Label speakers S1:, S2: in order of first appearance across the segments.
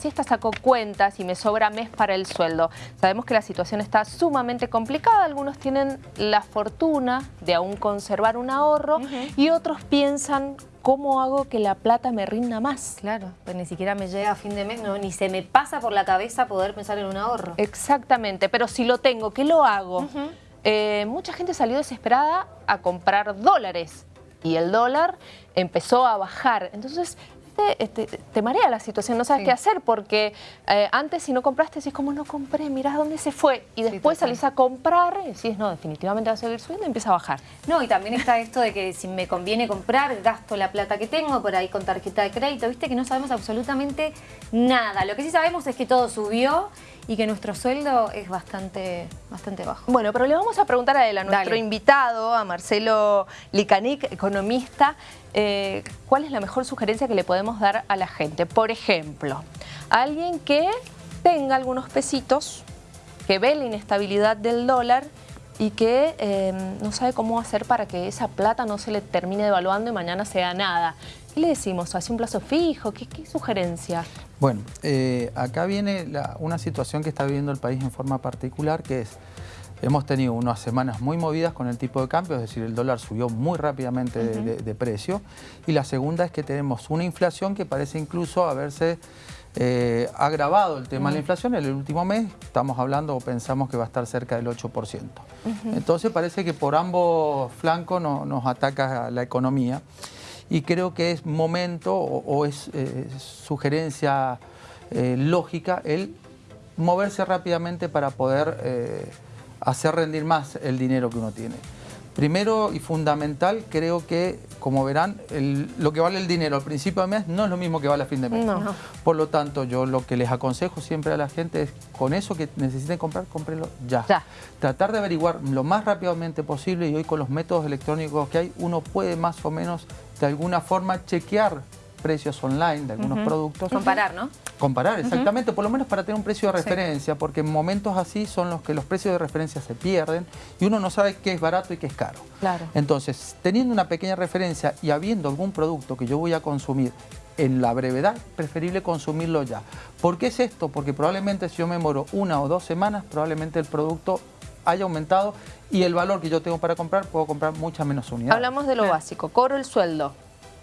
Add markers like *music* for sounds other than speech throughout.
S1: si esta sacó cuentas y me sobra mes para el sueldo. Sabemos que la situación está sumamente complicada, algunos tienen la fortuna de aún conservar un ahorro y otros piensan ¿cómo hago que la plata me rinda más?
S2: Claro, pues ni siquiera me llega a fin de mes, no, ni se me pasa por la cabeza poder pensar en un ahorro.
S1: Exactamente, pero si lo tengo, ¿qué lo hago? Eh, mucha gente salió desesperada a comprar dólares y el dólar empezó a bajar. Entonces, este, te marea la situación, no sabes qué hacer, porque eh, antes si no compraste decís, como no compré? Mirá dónde se fue. Y después salís a comprar y decís, no, definitivamente va a seguir subiendo y empieza a bajar.
S2: No, y también está esto de que si me conviene comprar, gasto la plata que tengo por ahí con tarjeta de crédito, viste que no sabemos absolutamente nada. Lo que sí sabemos es que todo subió y que nuestro sueldo es bastante, bastante bajo.
S1: Bueno, pero le vamos a preguntar a él, a nuestro invitado, a Marcelo Licanic, economista, eh, ¿cuál es la mejor sugerencia que le podemos dar a la gente? Por ejemplo, alguien que tenga algunos pesitos, que ve la inestabilidad del dólar y que eh, no sabe cómo hacer para que esa plata no se le termine devaluando y mañana sea nada. ¿Qué le decimos? ¿Hace un plazo fijo? ¿Qué, sugerencia?
S3: Bueno, eh, acá viene una situación que está viviendo el país en forma particular, que es Hemos tenido unas semanas muy movidas con el tipo de cambio, es decir, el dólar subió muy rápidamente de, precio. Y la segunda es que tenemos una inflación que parece incluso haberse eh, agravado el tema de la inflación. En el último mes estamos hablando o pensamos que va a estar cerca del 8%. Entonces parece que por ambos flancos nos ataca la economía. Y creo que es momento o, es eh, sugerencia eh, lógica el moverse rápidamente para poder hacer rendir más el dinero que uno tiene. Primero y fundamental, creo que, como verán, lo que vale el dinero al principio de mes no es lo mismo que vale a fin de mes. Por lo tanto, yo lo que les aconsejo siempre a la gente es, con eso que necesiten comprar, cómprenlo ya. ya. Tratar de averiguar lo más rápidamente posible y hoy con los métodos electrónicos que hay, uno puede más o menos, de alguna forma, chequear precios online de algunos productos.
S2: Comparar, ¿no?
S3: Comparar, exactamente, por lo menos para tener un precio de referencia, porque en momentos así son los que los precios de referencia se pierden y uno no sabe qué es barato y qué es caro.
S1: Claro.
S3: Entonces, teniendo una pequeña referencia y habiendo algún producto que yo voy a consumir en la brevedad, preferible consumirlo ya. ¿Por qué es esto? Porque probablemente si yo me moro una o dos semanas, probablemente el producto haya aumentado y el valor que yo tengo para comprar, puedo comprar muchas menos unidades.
S1: Hablamos de lo básico, cobro el sueldo,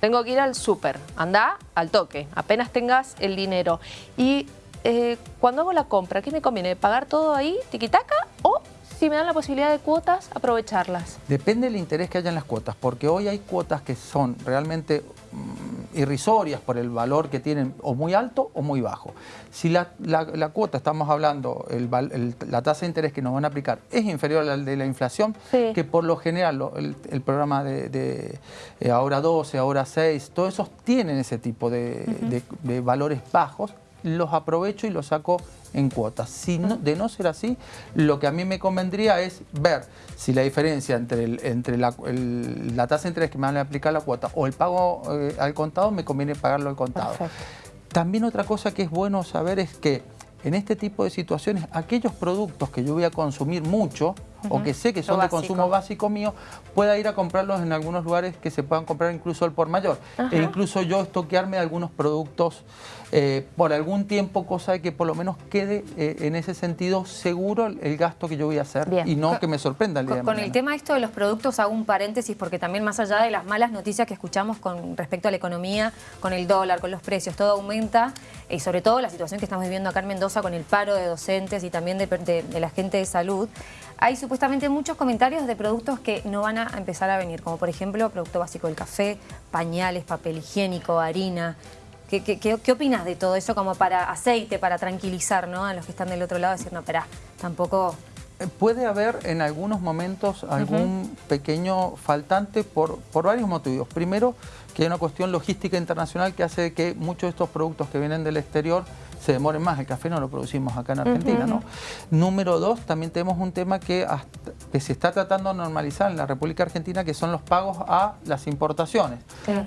S1: tengo que ir al súper, anda al toque, apenas tengas el dinero. Y eh, cuando hago la compra, ¿qué me conviene? ¿Pagar todo ahí, tiquitaca? ¿O si me dan la posibilidad de cuotas, aprovecharlas?
S3: Depende del interés que haya en las cuotas, porque hoy hay cuotas que son realmente irrisorias por el valor que tienen o muy alto o muy bajo. Si la, cuota, estamos hablando, la tasa de interés que nos van a aplicar es inferior a la de la inflación, que por lo general el, programa de, eh, ahora 12, ahora 6, todos esos tienen ese tipo de valores bajos, los aprovecho y los saco en cuotas. Si de no ser así, lo que a mí me convendría es ver si la diferencia entre, entre la, tasa de interés que me van a aplicar la cuota o el pago eh, al contado, me conviene pagarlo al contado. También otra cosa que es bueno saber es que en este tipo de situaciones, aquellos productos que yo voy a consumir mucho, o que sé que son de consumo básico mío, pueda ir a comprarlos en algunos lugares que se puedan comprar incluso al por mayor. E incluso yo estoquearme algunos productos eh, por algún tiempo, cosa de que por lo menos quede eh, en ese sentido seguro el gasto que yo voy a hacer y no que me sorprenda el día
S2: Con, con el tema esto de los productos hago un paréntesis porque también más allá de las malas noticias que escuchamos con respecto a la economía, con el dólar, con los precios, todo aumenta y sobre todo la situación que estamos viviendo acá en Mendoza con el paro de docentes y también de, de la gente de salud, hay supuestamente muchos comentarios de productos que no van a empezar a venir, como por ejemplo producto básico del café, pañales, papel higiénico, harina. ¿Qué, qué, opinas de todo eso como para aceite, para tranquilizar ¿no? a los que están del otro lado? Decir, no, espera, tampoco...
S3: Eh, puede haber en algunos momentos algún pequeño faltante por, por varios motivos. Primero, que hay una cuestión logística internacional que hace que muchos de estos productos que vienen del exterior se demoren más. El café no lo producimos acá en Argentina, ¿no? Número dos, también tenemos un tema que, se está tratando de normalizar en la República Argentina, que son los pagos a las importaciones.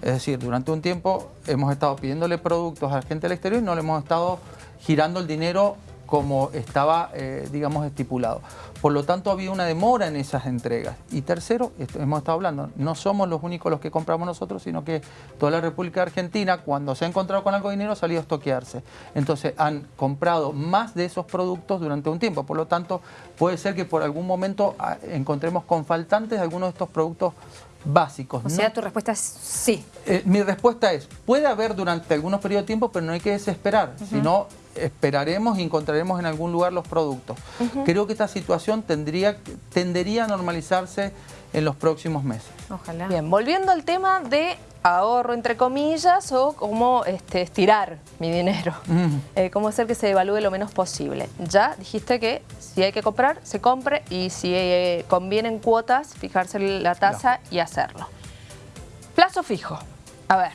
S3: Es decir, durante un tiempo hemos estado pidiéndole productos a la gente del exterior y no le hemos estado girando el dinero como estaba, eh, digamos, estipulado. Por lo tanto, había una demora en esas entregas. Y tercero, hemos estado hablando, no somos los únicos los que compramos nosotros, sino que toda la República Argentina, cuando se ha encontrado con algo de dinero, ha salido a estoquearse. Entonces, han comprado más de esos productos durante un tiempo. Por lo tanto, puede ser que por algún momento ah, encontremos con faltantes algunos de estos productos básicos.
S2: O sea, tu respuesta es sí.
S3: Eh, mi respuesta es, puede haber durante algunos periodos de tiempo, pero no hay que desesperar, sino esperaremos y encontraremos en algún lugar los productos. Creo que esta situación tendría, tendería a normalizarse en los próximos meses.
S1: Ojalá. Bien, volviendo al tema de ahorro, entre comillas, o cómo este, estirar mi dinero. Eh, cómo hacer que se devalúe lo menos posible. Ya dijiste que si hay que comprar, se compre y si eh, conviene en cuotas, fijarse la tasa y hacerlo. Plazo fijo. A ver,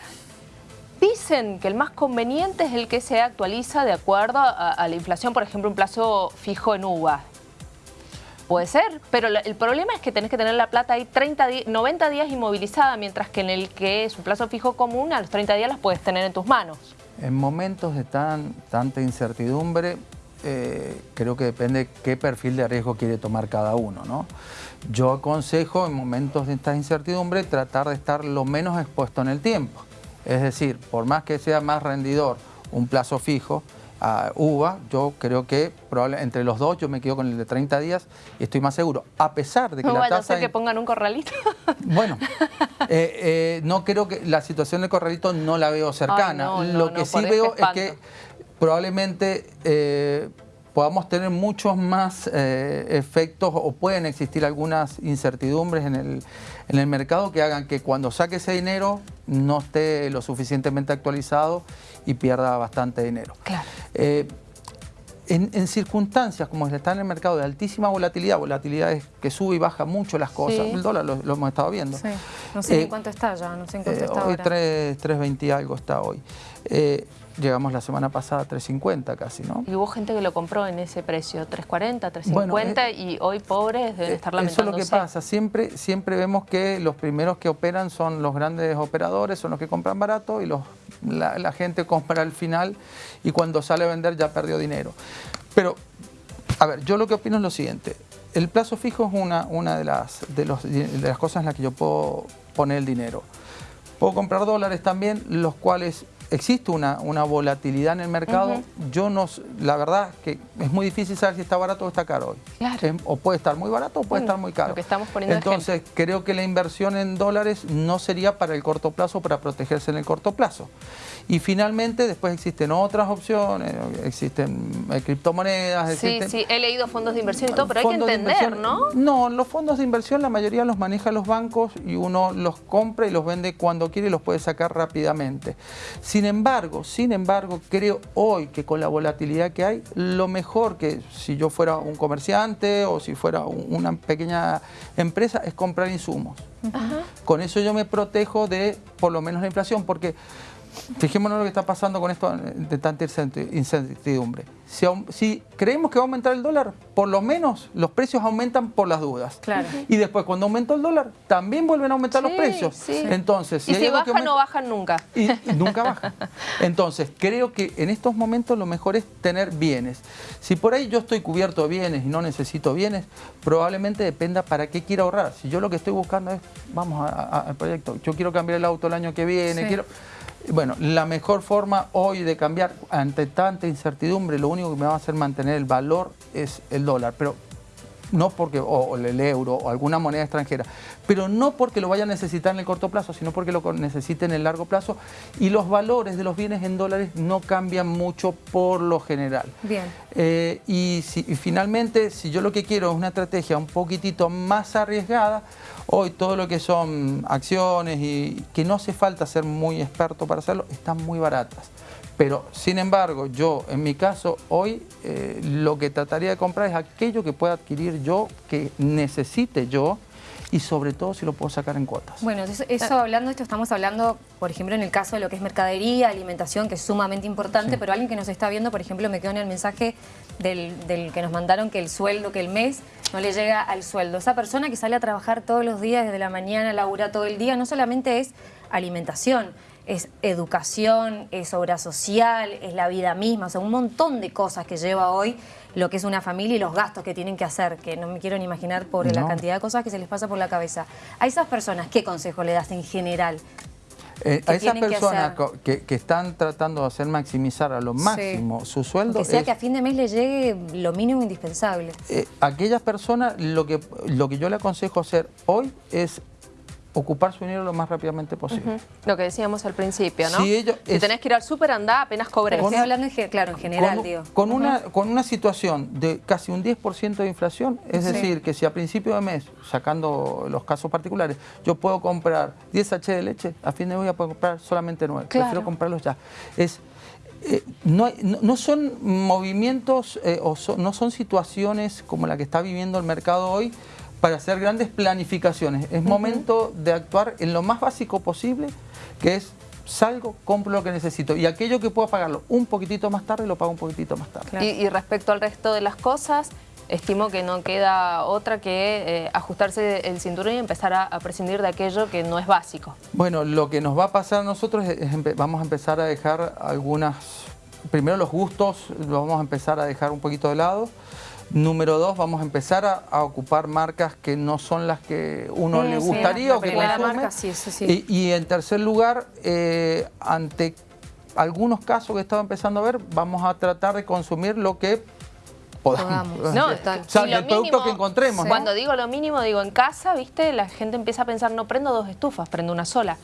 S1: dicen que el más conveniente es el que se actualiza de acuerdo a, la inflación, por ejemplo, un plazo fijo en UVA. Puede ser, pero el problema es que tenés que tener la plata ahí 30 90 días inmovilizada, mientras que en el que es un plazo fijo común, a los 30 días las puedes tener en tus manos.
S3: En momentos de tan, tanta incertidumbre, eh, creo que depende qué perfil de riesgo quiere tomar cada uno. ¿no? Yo aconsejo en momentos de esta incertidumbre tratar de estar lo menos expuesto en el tiempo. Es decir, por más que sea más rendidor un plazo fijo, a UVA, yo creo que probablemente entre los dos yo me quedo con el de 30 días y estoy más seguro. A pesar de que la tasa...
S1: que pongan un corralito. *laughs*
S3: Bueno, eh, eh, no creo que la situación del corralito no la veo cercana. Lo que sí veo es que probablemente eh, podamos tener muchos más efectos o pueden existir algunas incertidumbres en el, en el mercado que hagan que cuando saque ese dinero no esté lo suficientemente actualizado y pierda bastante dinero.
S1: Claro.
S3: Eh, en, circunstancias como está en el mercado de altísima volatilidad, volatilidad es que sube y baja mucho las cosas, el dólar lo, hemos estado viendo. Sí.
S2: No sé en eh, cuánto está ya, no sé en cuánto eh, está
S3: hoy 3.20 algo está hoy. Llegamos la semana pasada a 3.50 casi, ¿no?
S1: Y hubo gente que lo compró en ese precio, 3.40, 3.50 eh, y hoy pobres deben eh, estar lamentándose.
S3: Eso es lo que pasa, siempre, siempre vemos que los primeros que operan son los grandes operadores, son los que compran barato y los, la, gente compra al final y cuando sale a vender ya perdió dinero. Pero, a ver, yo lo que opino es lo siguiente, el plazo fijo es una, una de, las, de, los, de las cosas en las que yo puedo poner el dinero. Puedo comprar dólares también, los cuales existe una, una, volatilidad en el mercado. Yo no, la verdad que es muy difícil saber si está barato o está caro hoy.
S1: Claro.
S3: O puede estar muy barato o puede estar muy caro.
S1: Lo que estamos poniendo
S3: Entonces, creo que la inversión en dólares no sería para el corto plazo, para protegerse en el corto plazo. Y finalmente, después existen otras opciones, existen eh, criptomonedas,
S1: Sí, sí, he leído fondos de inversión y todo, pero hay que entender, ¿no? No,
S3: los fondos de inversión la mayoría los maneja los bancos y uno los compra y los vende cuando quiere y los puede sacar rápidamente. Sin embargo, sin embargo, creo hoy que con la volatilidad que hay, lo mejor que si yo fuera un comerciante o si fuera una pequeña empresa es comprar insumos. Con eso yo me protejo de por lo menos la inflación, porque Fijémonos lo que está pasando con esto de tanta incertidumbre. Si, creemos que va a aumentar el dólar, por lo menos los precios aumentan por las dudas.
S1: Claro.
S3: Y después cuando aumenta el dólar, también vuelven a aumentar los precios. Entonces,
S1: si y si bajan, no bajan nunca.
S3: Y, nunca bajan. Entonces, creo que en estos momentos lo mejor es tener bienes. Si por ahí yo estoy cubierto de bienes y no necesito bienes, probablemente dependa para qué quiero ahorrar. Si yo lo que estoy buscando es, vamos al proyecto, yo quiero cambiar el auto el año que viene, quiero bueno, la mejor forma hoy de cambiar ante tanta incertidumbre, lo único que me va a hacer mantener el valor es el dólar, pero no porque, o, el euro o alguna moneda extranjera, pero no porque lo vaya a necesitar en el corto plazo, sino porque lo necesite en el largo plazo y los valores de los bienes en dólares no cambian mucho por lo general.
S1: Bien.
S3: Eh, y, si, y finalmente, si yo lo que quiero es una estrategia un poquitito más arriesgada, Hoy todo lo que son acciones y que no hace falta ser muy experto para hacerlo, están muy baratas. Pero, sin embargo, yo, en mi caso, hoy eh, lo que trataría de comprar es aquello que pueda adquirir yo, que necesite yo, y sobre todo si lo puedo sacar en cuotas.
S2: Bueno, eso, hablando de esto, estamos hablando, por ejemplo, en el caso de lo que es mercadería, alimentación, que es sumamente importante, pero alguien que nos está viendo, por ejemplo, me quedó en el mensaje del, del, que nos mandaron que el sueldo, que el mes no le llega al sueldo. Esa persona que sale a trabajar todos los días, desde la mañana, labura todo el día, no solamente es alimentación, es educación, es obra social, es la vida misma, o sea, un montón de cosas que lleva hoy lo que es una familia y los gastos que tienen que hacer, que no me quiero ni imaginar por la cantidad de cosas que se les pasa por la cabeza. A esas personas, ¿qué consejo le das en general?
S3: Eh, a esas personas que, están tratando de hacer maximizar a lo máximo su sueldo...
S2: Que sea que a fin de mes le llegue lo mínimo indispensable.
S3: Eh, aquellas personas, lo que, lo que yo le aconsejo hacer hoy es ocupar su dinero lo más rápidamente posible.
S1: Lo que decíamos al principio, ¿no? Si, tenés que ir al súper, andá, apenas cobres.
S2: Estoy hablando, en, claro, en general,
S3: con,
S2: digo.
S3: Con, una, con una situación de casi un 10% de inflación, es decir, que si a principio de mes, sacando los casos particulares, yo puedo comprar 10 H de leche, a fin de mes voy a poder comprar solamente 9. Prefiero comprarlos ya. Es... Eh, no, no, son movimientos eh, o no son situaciones como la que está viviendo el mercado hoy para hacer grandes planificaciones. Es momento de actuar en lo más básico posible, que es salgo, compro lo que necesito y aquello que puedo pagarlo un poquitito más tarde, lo pago un poquitito más tarde.
S1: Y, respecto al resto de las cosas, estimo que no queda otra que eh, ajustarse el cinturón y empezar a, prescindir de aquello que no es básico.
S3: Bueno, lo que nos va a pasar a nosotros es, vamos a empezar a dejar algunas, primero los gustos, los vamos a empezar a dejar un poquito de lado, Número dos, vamos a empezar a, ocupar marcas que no son las que uno le gustaría o que consume. sí, Y, en tercer lugar, eh, ante algunos casos que estaba empezando a ver, vamos a tratar de consumir lo que podamos.
S1: No, o sea, el producto que encontremos. Cuando digo lo mínimo, digo en casa, ¿viste? La gente empieza a pensar, no prendo dos estufas, prendo una sola.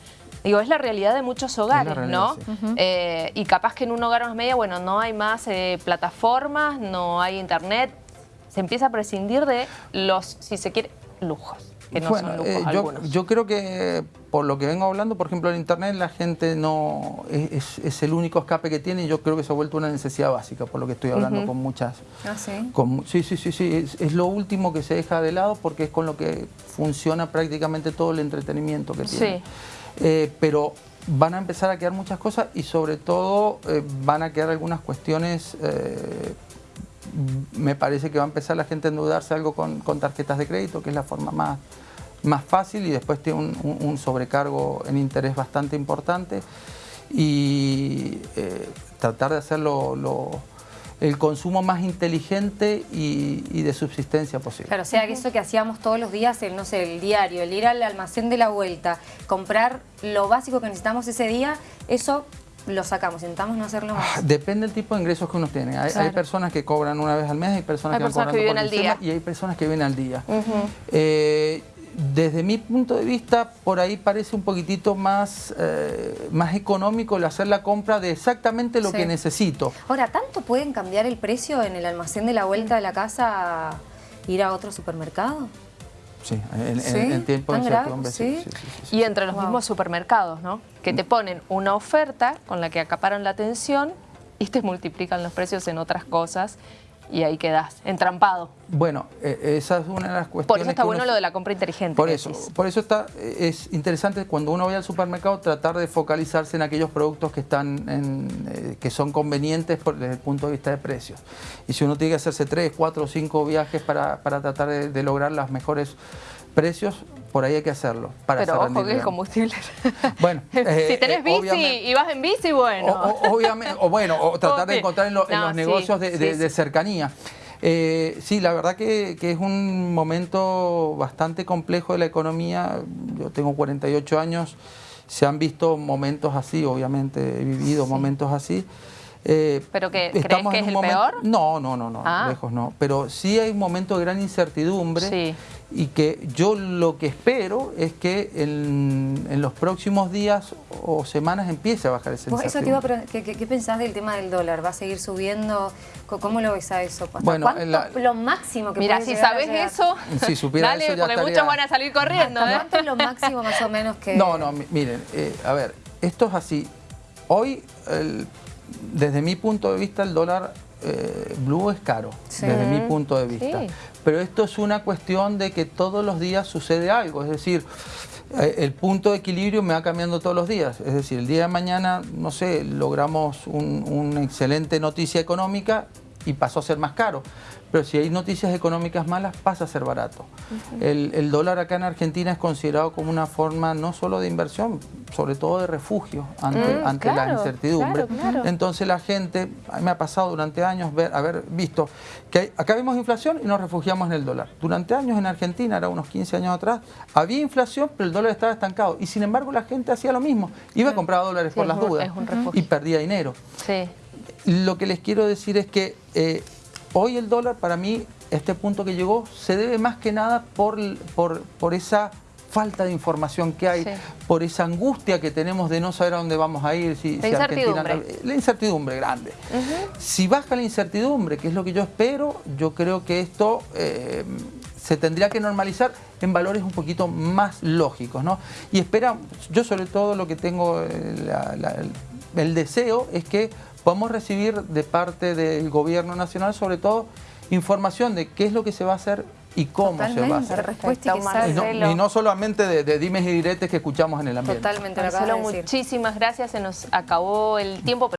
S1: Digo, es la realidad de muchos hogares, ¿no? Eh, y capaz que en un hogar más media, bueno, no hay más eh, plataformas, no hay internet, se empieza a prescindir de los, si se quiere, lujos. Que no son lujos eh,
S3: yo, yo, creo que por lo que vengo hablando, por ejemplo, en Internet la gente no es, el único escape que tiene y yo creo que se ha vuelto una necesidad básica, por lo que estoy hablando con muchas...
S2: ¿Ah, sí?
S3: sí, sí, sí, sí, es, lo último que se deja de lado porque es con lo que funciona prácticamente todo el entretenimiento que tiene. Sí. Eh, pero van a empezar a quedar muchas cosas y sobre todo eh, van a quedar algunas cuestiones me parece que va a empezar la gente a endeudarse algo con, tarjetas de crédito, que es la forma más, más fácil y después tiene un, sobrecargo en interés bastante importante y eh, tratar de hacerlo el consumo más inteligente y, de subsistencia posible.
S2: Claro, o sea, que eso que hacíamos todos los días, el, no sé, el diario, el ir al almacén de la vuelta, comprar lo básico que necesitamos ese día, eso lo sacamos, intentamos no hacerlo más. Ah,
S3: depende del tipo de ingresos que uno tiene. Hay, personas que cobran una vez al mes, hay personas que,
S1: personas que viven al día.
S3: y hay personas que viven al día. Eh, desde mi punto de vista, por ahí parece un poquitito más, eh, más económico el hacer la compra de exactamente lo que necesito.
S2: Ahora, ¿tanto pueden cambiar el precio en el almacén de la vuelta de la casa a ir a otro supermercado?
S3: Sí, en, el tiempo
S1: en ¿Sí? Y entre los mismos supermercados, ¿no? Que te ponen una oferta con la que acaparan la atención y te multiplican los precios en otras cosas y ahí quedas, entrampado.
S3: Bueno, e, esa es una de las cuestiones
S1: Por eso está bueno lo de la compra inteligente.
S3: Por eso, por eso está, es interesante cuando uno vaya al supermercado tratar de focalizarse en aquellos productos que están en, eh, que son convenientes desde el punto de vista de precios. Y si uno tiene que hacerse tres, cuatro o cinco viajes para, tratar de, lograr los mejores precios, por ahí hay que hacerlo. Para
S1: Pero ojo que el combustible. *laughs* Bueno, *laughs* si eh, tenés eh, bici y vas en bici, bueno.
S3: O, obviamente, o bueno, o *laughs* tratar de encontrar en, los negocios de, cercanía. Eh, sí, la verdad que, es un momento bastante complejo de la economía. Yo tengo 48 años, se han visto momentos así, obviamente he vivido momentos así.
S1: ¿Pero que, crees que es el peor?
S3: No, no, no, no, ah. lejos no. Pero sí hay un momento de gran incertidumbre. Sí y que yo lo que espero es que en, los próximos días o semanas empiece a bajar ese
S2: eso te iba ¿qué, ¿qué, pensás del tema del dólar? ¿Va a seguir subiendo? ¿Cómo lo ves a eso?
S1: Bueno, ¿Cuánto lo máximo que Mira, si sabes eso, *laughs*
S3: si supiera
S1: dale,
S3: eso ya
S1: porque muchos van a salir corriendo. ¿eh?
S2: ¿Cuánto es lo máximo más o menos que...?
S3: No, no, miren, eh, a ver, esto es así. Hoy, desde mi punto de vista, el dólar eh, blue es caro, desde mi punto de vista. Pero esto es una cuestión de que todos los días sucede algo, es decir, eh, el punto de equilibrio me va cambiando todos los días. Es decir, el día de mañana, no sé, logramos una excelente noticia económica y pasó a ser más caro. Pero si hay noticias económicas malas, pasa a ser barato. el, dólar acá en Argentina es considerado como una forma no solo de inversión, sobre todo de refugio ante, mm, ante la incertidumbre. Entonces la gente, me ha pasado durante años ver, haber visto que acá vimos inflación y nos refugiamos en el dólar. Durante años en Argentina, era unos 15 años atrás, había inflación, pero el dólar estaba estancado. Y sin embargo la gente hacía lo mismo. Iba a comprar dólares por las dudas y perdía dinero. Lo que les quiero decir es que eh, Hoy el dólar para mí, este punto que llegó, se debe más que nada por, por, esa falta de información que hay, por esa angustia que tenemos de no saber a dónde vamos a ir.
S1: Si, la incertidumbre.
S3: la incertidumbre grande. Si baja la incertidumbre, que es lo que yo espero, yo creo que esto eh, se tendría que normalizar en valores un poquito más lógicos. ¿no? Y espera, yo sobre todo lo que tengo, eh, el deseo es que podemos recibir de parte del gobierno nacional sobre todo información de qué es lo que se va a hacer y cómo se va a hacer.
S2: Respuesta
S3: y, no, y, no, solamente de, dimes y diretes que escuchamos en el ambiente.
S1: Totalmente, Marcelo, muchísimas gracias, se nos acabó el tiempo.